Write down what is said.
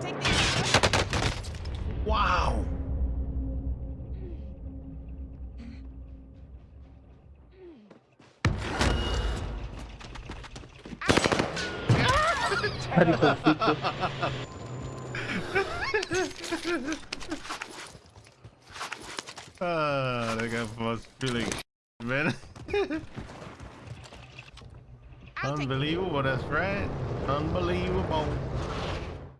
Take the Wow. Ah, that guy was feeling, man. Unbelievable, that's right. Unbelievable.